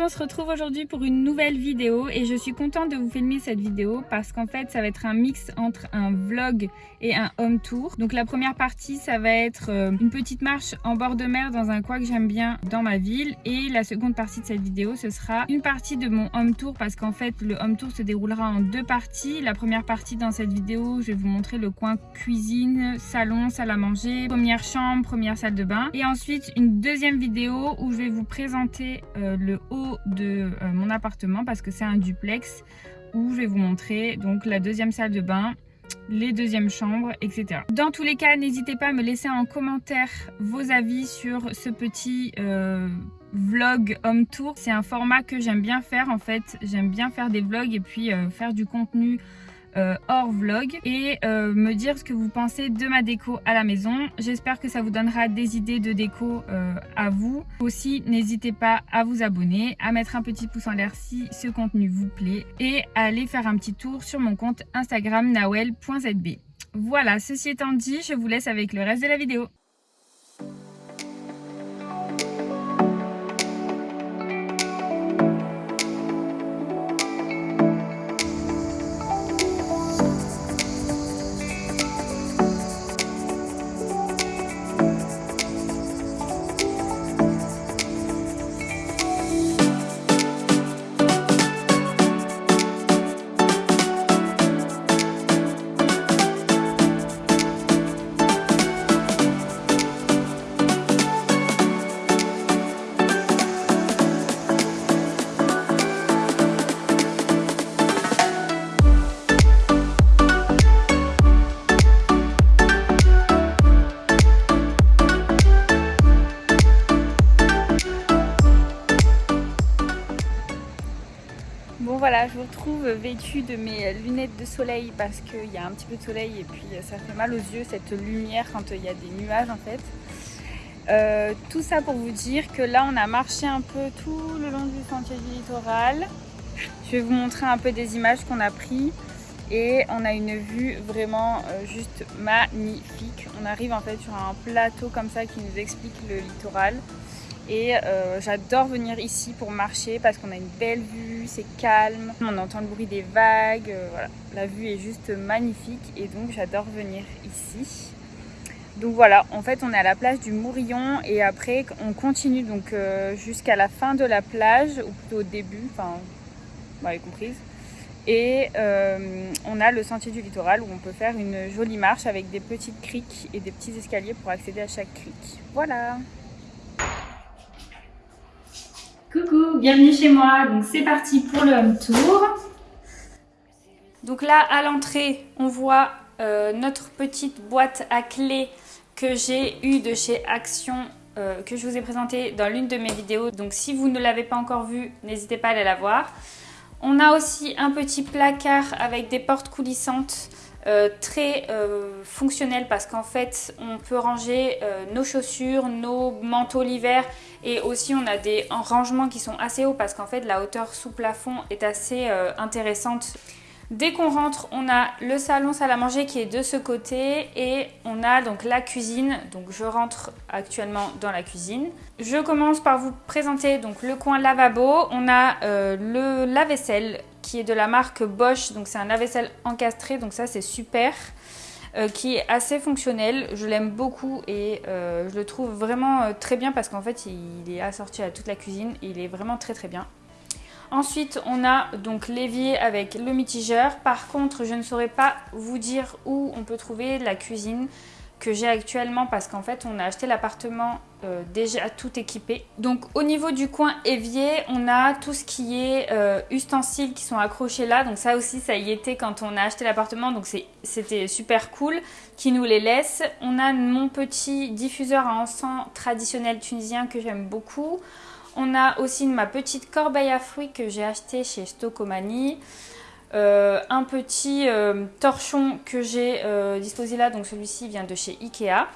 On se retrouve aujourd'hui pour une nouvelle vidéo et je suis contente de vous filmer cette vidéo parce qu'en fait ça va être un mix entre un vlog et un home tour. Donc la première partie ça va être euh, une petite marche en bord de mer dans un coin que j'aime bien dans ma ville et la seconde partie de cette vidéo ce sera une partie de mon home tour parce qu'en fait le home tour se déroulera en deux parties. La première partie dans cette vidéo je vais vous montrer le coin cuisine, salon, salle à manger, première chambre, première salle de bain et ensuite une deuxième vidéo où je vais vous présenter euh, le haut de euh, mon appartement parce que c'est un duplex où je vais vous montrer donc la deuxième salle de bain les deuxièmes chambres, etc. Dans tous les cas, n'hésitez pas à me laisser en commentaire vos avis sur ce petit euh, vlog home tour. C'est un format que j'aime bien faire en fait. J'aime bien faire des vlogs et puis euh, faire du contenu euh, hors vlog et euh, me dire ce que vous pensez de ma déco à la maison. J'espère que ça vous donnera des idées de déco euh, à vous. Aussi, n'hésitez pas à vous abonner, à mettre un petit pouce en l'air si ce contenu vous plaît et à aller faire un petit tour sur mon compte Instagram nawel.zb. Voilà, ceci étant dit, je vous laisse avec le reste de la vidéo. Bon voilà, je vous retrouve vêtue de mes lunettes de soleil parce qu'il y a un petit peu de soleil et puis ça fait mal aux yeux cette lumière quand il y a des nuages en fait. Euh, tout ça pour vous dire que là on a marché un peu tout le long du sentier du littoral. Je vais vous montrer un peu des images qu'on a prises et on a une vue vraiment euh, juste magnifique. On arrive en fait sur un plateau comme ça qui nous explique le littoral. Et euh, j'adore venir ici pour marcher parce qu'on a une belle vue, c'est calme, on entend le bruit des vagues, euh, voilà. La vue est juste magnifique et donc j'adore venir ici. Donc voilà, en fait on est à la plage du Mourillon et après on continue donc euh, jusqu'à la fin de la plage, ou plutôt au début, enfin, vous m'avez comprise. Et on a le sentier du littoral où on peut faire une jolie marche avec des petites criques et des petits escaliers pour accéder à chaque crique. Voilà Coucou, bienvenue chez moi. Donc c'est parti pour le home tour. Donc là à l'entrée, on voit euh, notre petite boîte à clés que j'ai eue de chez Action euh, que je vous ai présentée dans l'une de mes vidéos. Donc si vous ne l'avez pas encore vue, n'hésitez pas à aller la voir. On a aussi un petit placard avec des portes coulissantes euh, très euh, fonctionnel parce qu'en fait on peut ranger euh, nos chaussures, nos manteaux l'hiver et aussi on a des rangements qui sont assez hauts parce qu'en fait la hauteur sous plafond est assez intéressante. Dès qu'on rentre, on a le salon salle à manger qui est de ce côté et on a donc la cuisine. Donc je rentre actuellement dans la cuisine. Je commence par vous présenter donc le coin lavabo. On a le lave-vaisselle qui est de la marque Bosch. Donc c'est un lave-vaisselle encastré, donc ça c'est super. Euh, qui est assez fonctionnel, je l'aime beaucoup et euh, je le trouve vraiment euh, très bien parce qu'en fait il est assorti à toute la cuisine il est vraiment très très bien. Ensuite on a donc l'évier avec le mitigeur, par contre je ne saurais pas vous dire où on peut trouver la cuisine que j'ai actuellement parce qu'en fait on a acheté l'appartement euh, déjà tout équipé. Donc au niveau du coin évier, on a tout ce qui est euh, ustensiles qui sont accrochés là. Donc ça aussi ça y était quand on a acheté l'appartement donc c'était super cool qui nous les laisse. On a mon petit diffuseur à encens traditionnel tunisien que j'aime beaucoup. On a aussi ma petite corbeille à fruits que j'ai acheté chez Stokomani. Euh, un petit euh, torchon que j'ai euh, disposé là, donc celui-ci vient de chez Ikea.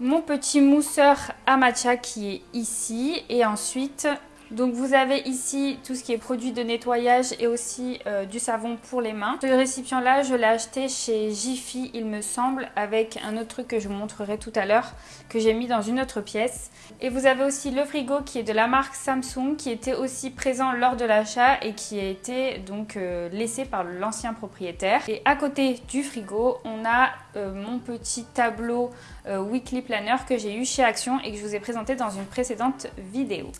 Mon petit mousseur à qui est ici. Et ensuite, Donc vous avez ici tout ce qui est produit de nettoyage et aussi euh, du savon pour les mains. Ce récipient là je l'ai acheté chez Jiffy il me semble avec un autre truc que je vous montrerai tout à l'heure que j'ai mis dans une autre pièce. Et vous avez aussi le frigo qui est de la marque Samsung qui était aussi présent lors de l'achat et qui a été donc euh, laissé par l'ancien propriétaire. Et à côté du frigo on a euh, mon petit tableau Weekly Planner que j'ai eu chez Action et que je vous ai présenté dans une précédente vidéo.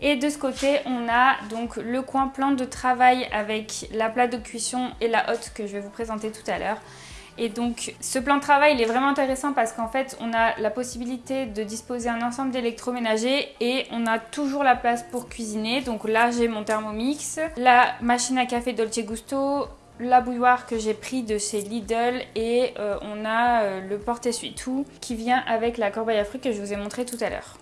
Et de ce côté, on a donc le coin plan de travail avec la plate de cuisson et la hotte que je vais vous présenter tout à l'heure. Et donc ce plan de travail il est vraiment intéressant parce qu'en fait on a la possibilité de disposer un ensemble d'électroménagers et on a toujours la place pour cuisiner. Donc là j'ai mon Thermomix, la machine à café Dolce Gusto, la bouilloire que j'ai pris de chez Lidl et euh, on a euh, le porte-essuie-tout qui vient avec la corbeille à fruits que je vous ai montré tout à l'heure.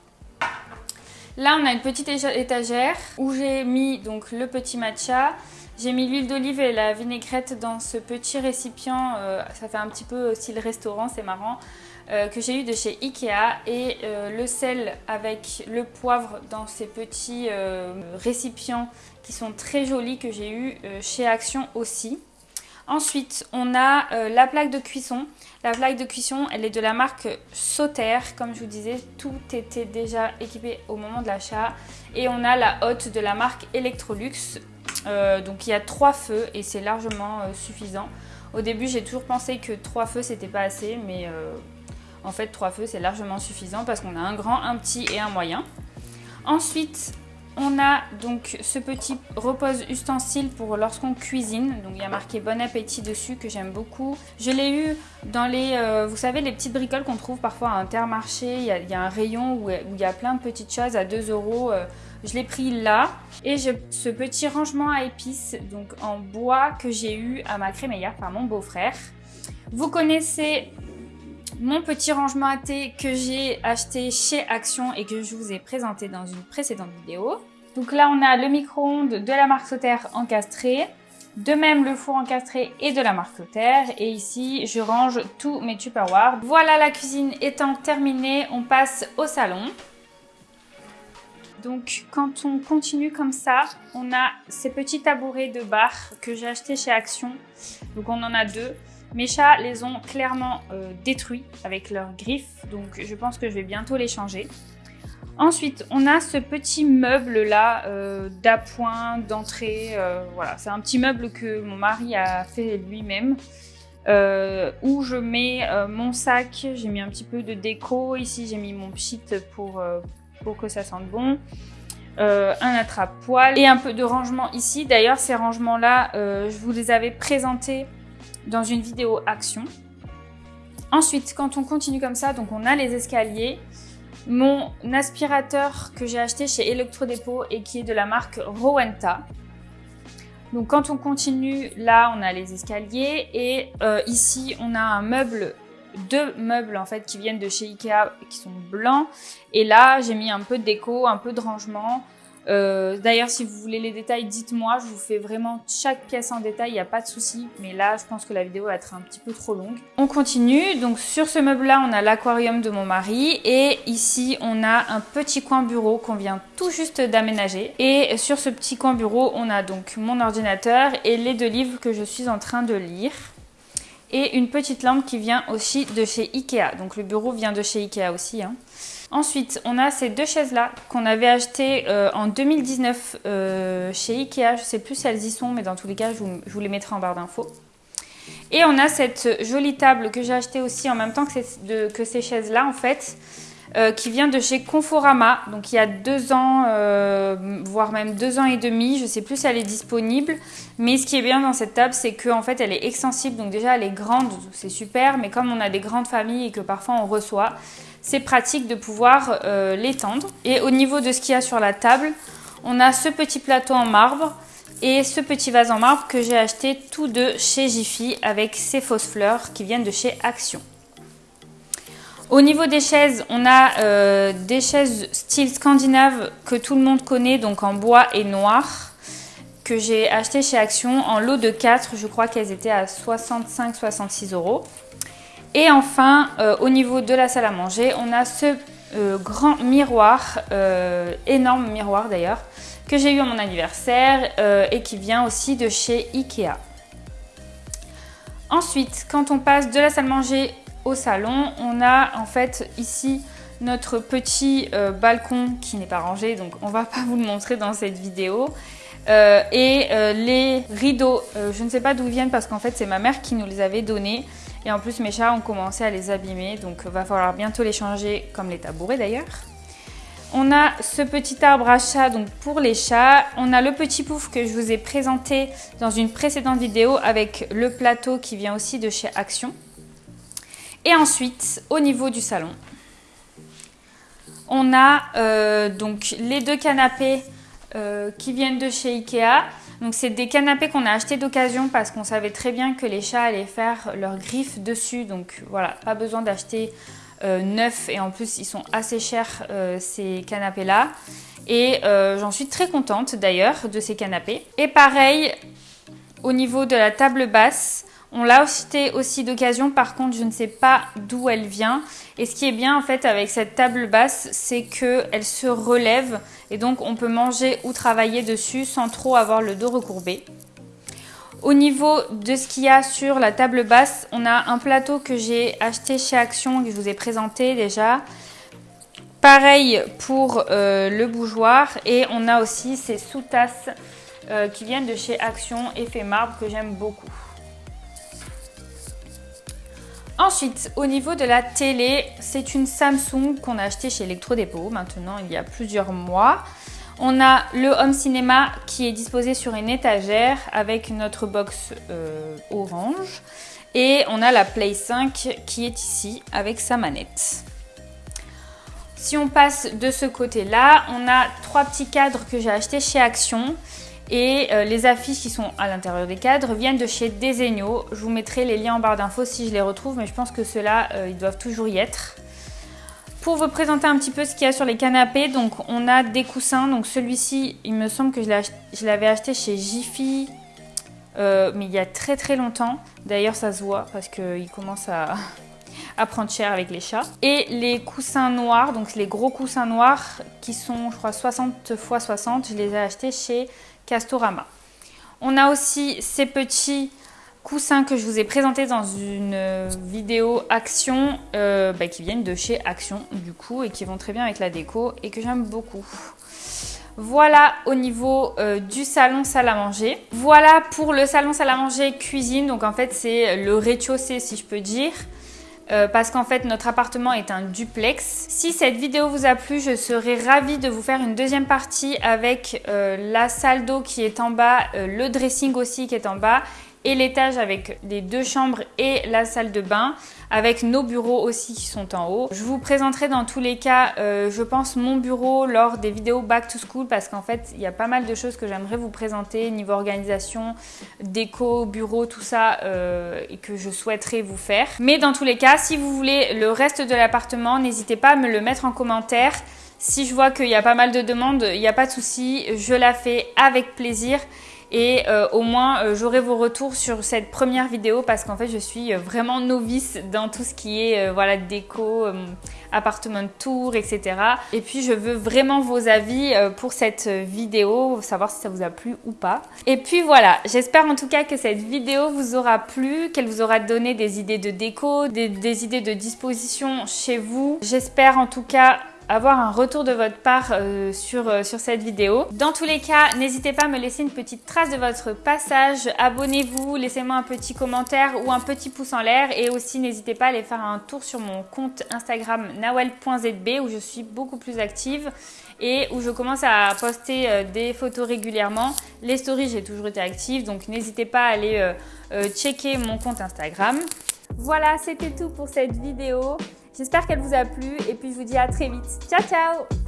Là, on a une petite étagère où j'ai mis donc le petit matcha. J'ai mis l'huile d'olive et la vinaigrette dans ce petit récipient. Euh, ça fait un petit peu style restaurant, c'est marrant. Euh, que j'ai eu de chez Ikea et euh, le sel avec le poivre dans ces petits récipients qui sont très jolis que j'ai eu chez Action aussi. Ensuite, on a la plaque de cuisson. La plaque de cuisson, elle est de la marque Sauter. Comme je vous disais, tout était déjà équipé au moment de l'achat. Et on a la hotte de la marque Electrolux. Euh, donc il y a trois feux et c'est largement euh, suffisant. Au début, j'ai toujours pensé que trois feux, c'était pas assez. Mais euh, en fait, trois feux, c'est largement suffisant parce qu'on a un grand, un petit et un moyen. Ensuite, on a donc ce petit repose ustensile pour lorsqu'on cuisine. Donc il y a marqué bon appétit dessus que j'aime beaucoup. Je l'ai eu dans les, euh, vous savez, les petites bricoles qu'on trouve parfois à Intermarché. Il y, a, un rayon où, il y a plein de petites choses à 2 euros. Euh, je l'ai pris là. Et j'ai ce petit rangement à épices donc en bois que j'ai eu à ma crémaillère par mon beau-frère. Vous connaissez mon petit rangement à thé que j'ai acheté chez Action et que je vous ai présenté dans une précédente vidéo. Donc là, on a le micro-ondes de la marque Sauter encastré. De même, le four encastré est de la marque Sauter. Et ici, je range tous mes Tupperware. Voilà, la cuisine étant terminée, on passe au salon. Donc quand on continue comme ça, on a ces petits tabourets de bar que j'ai acheté chez Action. Donc on en a deux. Mes chats les ont clairement euh, détruits avec leurs griffes, donc je pense que je vais bientôt les changer. Ensuite, on a ce petit meuble là euh, d'appoint, d'entrée. Euh, voilà, c'est un petit meuble que mon mari a fait lui-même. où je mets mon sac, j'ai mis un petit peu de déco. Ici, j'ai mis mon pchit pour, pour que ça sente bon. un attrape-poil et un peu de rangement ici. D'ailleurs, ces rangements-là, je vous les avais présentés dans une vidéo action. Ensuite, quand on continue comme ça, donc on a les escaliers. Mon aspirateur que j'ai acheté chez Electrodépôt et qui est de la marque Rowenta. Donc quand on continue, là on a les escaliers et euh, ici on a un meuble, deux meubles en fait qui viennent de chez Ikea qui sont blancs. Et là j'ai mis un peu de déco, un peu de rangement. Euh, d'ailleurs, si vous voulez les détails, dites-moi. Je vous fais vraiment chaque pièce en détail, il n'y a pas de souci. Mais là, je pense que la vidéo va être un petit peu trop longue. On continue. Donc sur ce meuble-là, on a l'aquarium de mon mari. Et ici, on a un petit coin bureau qu'on vient tout juste d'aménager. Et sur ce petit coin bureau, on a donc mon ordinateur et les deux livres que je suis en train de lire. Et une petite lampe qui vient aussi de chez Ikea. Donc le bureau vient de chez Ikea aussi. Hein. Ensuite, on a ces deux chaises-là qu'on avait achetées euh, en 2019 euh, chez Ikea. Je ne sais plus si elles y sont, mais dans tous les cas, je vous, les mettrai en barre d'infos. Et on a cette jolie table que j'ai achetée aussi en même temps que ces chaises-là, en fait. Euh, qui vient de chez Conforama, donc il y a deux ans, voire même deux ans et demi, je sais plus si elle est disponible, mais ce qui est bien dans cette table, c'est qu'en fait elle est extensible, donc déjà elle est grande, c'est super, mais comme on a des grandes familles et que parfois on reçoit, c'est pratique de pouvoir euh, l'étendre. Et au niveau de ce qu'il y a sur la table, on a ce petit plateau en marbre, et ce petit vase en marbre que j'ai acheté tous deux chez Jiffy avec ces fausses fleurs qui viennent de chez Action. Au niveau des chaises, on a euh, des chaises style scandinave que tout le monde connaît, donc en bois et noir, que j'ai acheté chez Action en lot de 4. Je crois qu'elles étaient à 65-66 euros. Et enfin, euh, au niveau de la salle à manger, on a ce euh, grand miroir, énorme miroir d'ailleurs, que j'ai eu à mon anniversaire euh, et qui vient aussi de chez Ikea. Ensuite, quand on passe de la salle manger au salon, on a en fait ici notre petit euh, balcon qui n'est pas rangé, donc on va pas vous le montrer dans cette vidéo. Euh, et les rideaux, je ne sais pas d'où viennent parce qu'en fait c'est ma mère qui nous les avait donnés. Et en plus mes chats ont commencé à les abîmer, donc va falloir bientôt les changer comme les tabourets d'ailleurs. On a ce petit arbre à chat donc pour les chats. On a le petit pouf que je vous ai présenté dans une précédente vidéo avec le plateau qui vient aussi de chez Action. Et ensuite, au niveau du salon, on a euh, donc les deux canapés euh, qui viennent de chez Ikea. Donc c'est des canapés qu'on a achetés d'occasion parce qu'on savait très bien que les chats allaient faire leurs griffes dessus. Donc voilà, pas besoin d'acheter euh, neuf et en plus ils sont assez chers euh, ces canapés là et euh, j'en suis très contente d'ailleurs de ces canapés et pareil au niveau de la table basse on l'a acheté aussi d'occasion, par contre je ne sais pas d'où elle vient. Et ce qui est bien en fait avec cette table basse, c'est qu'elle se relève et donc on peut manger ou travailler dessus sans trop avoir le dos recourbé. Au niveau de ce qu'il y a sur la table basse, on a un plateau que j'ai acheté chez Action que je vous ai présenté déjà. Pareil pour euh, le bougeoir et on a aussi ces sous-tasses euh, qui viennent de chez Action Effet Marbre que j'aime beaucoup. Ensuite, au niveau de la télé, c'est une Samsung qu'on a acheté chez Electrodépôt maintenant il y a plusieurs mois. On a le home cinéma qui est disposé sur une étagère avec notre box euh, orange. Et on a la Play 5 qui est ici avec sa manette. Si on passe de ce côté-là, on a trois petits cadres que j'ai achetés chez Action. Et euh, les affiches qui sont à l'intérieur des cadres viennent de chez Desenio. Je vous mettrai les liens en barre d'infos si je les retrouve, mais je pense que ceux-là, euh, ils doivent toujours y être. Pour vous présenter un petit peu ce qu'il y a sur les canapés, donc on a des coussins. Donc celui-ci, il me semble que je l'avais acheté chez Jiffy, euh, mais il y a très très longtemps. D'ailleurs, ça se voit parce qu'il commence à, à prendre cher avec les chats. Et les coussins noirs, donc les gros coussins noirs qui sont, je crois, 60 x 60, je les ai achetés chez Castorama. On a aussi ces petits coussins que je vous ai présentés dans une vidéo Action euh, bah, qui viennent de chez Action du coup et qui vont très bien avec la déco et que j'aime beaucoup. Voilà au niveau euh, du salon salle à manger. Voilà pour le salon salle à manger cuisine. Donc en fait c'est le rez-de-chaussée si je peux dire. Parce qu'en fait notre appartement est un duplex. Si cette vidéo vous a plu, je serais ravie de vous faire une deuxième partie avec la salle d'eau qui est en bas, le dressing aussi qui est en bas et l'étage avec les deux chambres et la salle de bain avec nos bureaux aussi qui sont en haut. Je vous présenterai dans tous les cas, euh, je pense, mon bureau lors des vidéos back to school parce qu'en fait, il y a pas mal de choses que j'aimerais vous présenter niveau organisation, déco, bureau, tout ça euh, et que je souhaiterais vous faire. Mais dans tous les cas, si vous voulez le reste de l'appartement, n'hésitez pas à me le mettre en commentaire. Si je vois qu'il y a pas mal de demandes, il n'y a pas de souci, je la fais avec plaisir et euh, au moins euh, j'aurai vos retours sur cette première vidéo parce qu'en fait je suis euh, vraiment novice dans tout ce qui est voilà déco, appartement tour, etc. Et puis je veux vraiment vos avis pour cette vidéo, savoir si ça vous a plu ou pas. Et puis voilà, j'espère en tout cas que cette vidéo vous aura plu, qu'elle vous aura donné des idées de déco, des idées de disposition chez vous. J'espère en tout cas avoir un retour de votre part euh, sur, euh, sur cette vidéo. Dans tous les cas, n'hésitez pas à me laisser une petite trace de votre passage. Abonnez-vous, laissez-moi un petit commentaire ou un petit pouce en l'air. Et aussi, n'hésitez pas à aller faire un tour sur mon compte Instagram nawel.zb où je suis beaucoup plus active et où je commence à poster euh, des photos régulièrement. Les stories, j'ai toujours été active, donc n'hésitez pas à aller checker mon compte Instagram. Voilà, c'était tout pour cette vidéo. J'espère qu'elle vous a plu et puis je vous dis à très vite. Ciao ciao